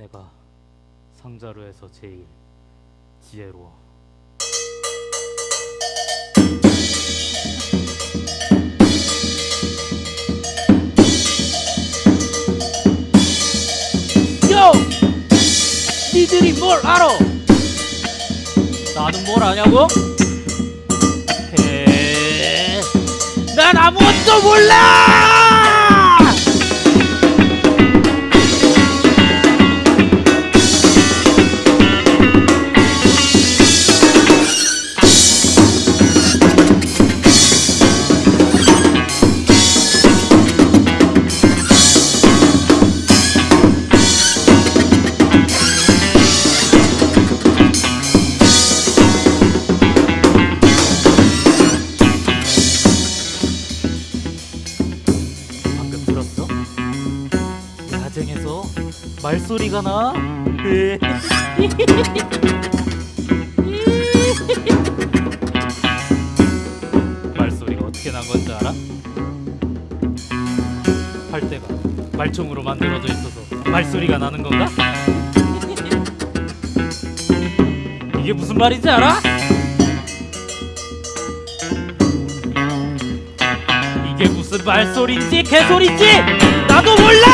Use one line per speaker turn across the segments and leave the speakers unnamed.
내가 상자로 해서 제일 지혜로워. 요! 니들이 뭘 알아? 나는 뭘 아냐고? 헤... 난 아무것도 몰라! 야쟁에서 말소리가 나. 에. 말소리가 어떻게 난 건지 알아? 팔대가 말총으로 만들어져 있어서 말소리가 나는 건가? 이게 무슨 말인지 알아? 이게 무슨 말소리인지 개소리인지 나도 몰라!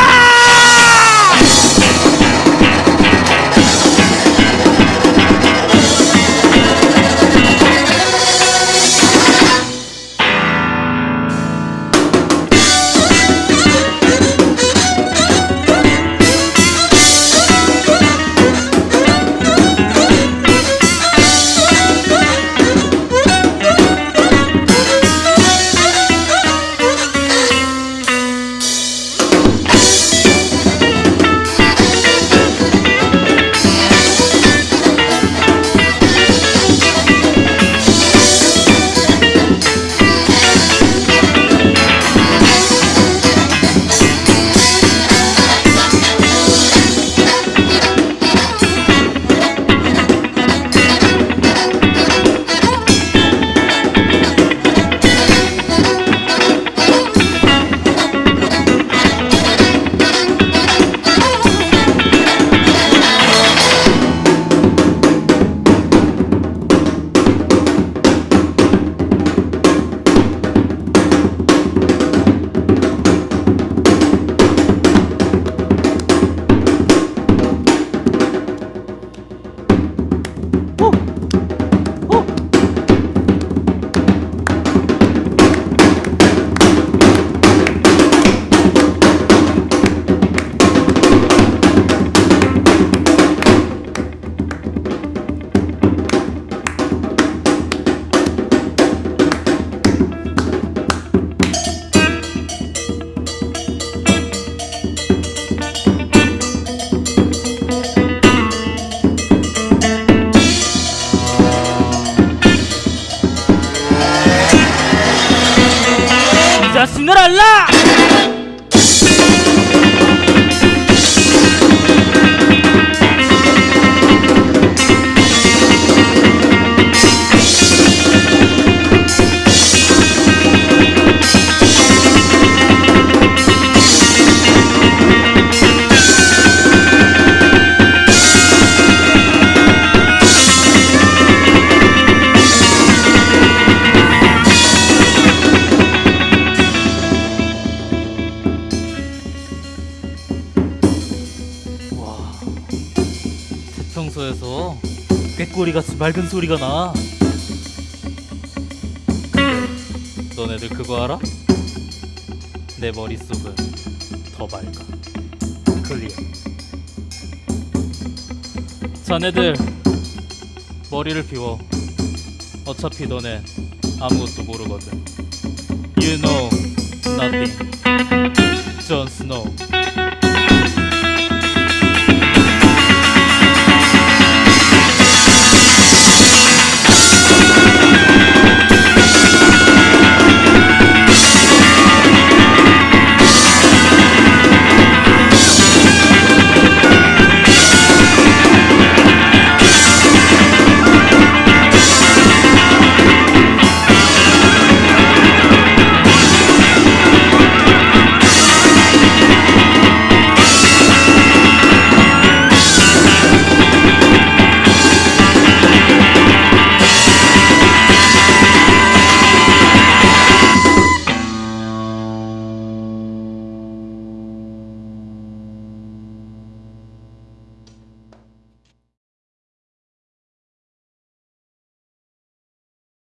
이 자신을 알라! 대청소에서 꾀꼬리같이 맑은 소리가 나. 너네들 그거 알아? 내 머릿속은 더 맑아. Clear. 자네들 머리를 비워. 어차피 너네 아무것도 모르거든. You know nothing. 존 스노우.